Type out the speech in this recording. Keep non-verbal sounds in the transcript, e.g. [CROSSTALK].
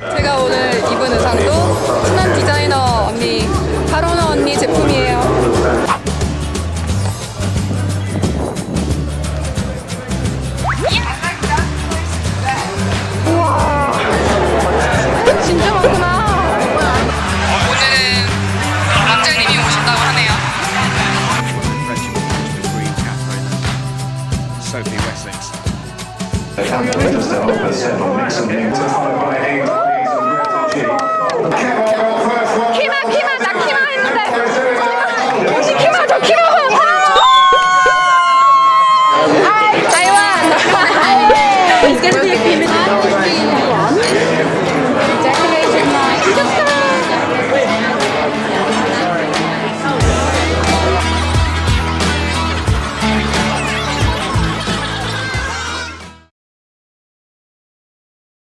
제가 오늘 입은 의상도 친한 디자이너 언니 파로너 언니 제품이에요. 우와! 진짜 많구나. 오늘은 막장님이 오신다고 하네요. Sophie Wessex. [LAUGHS] es que es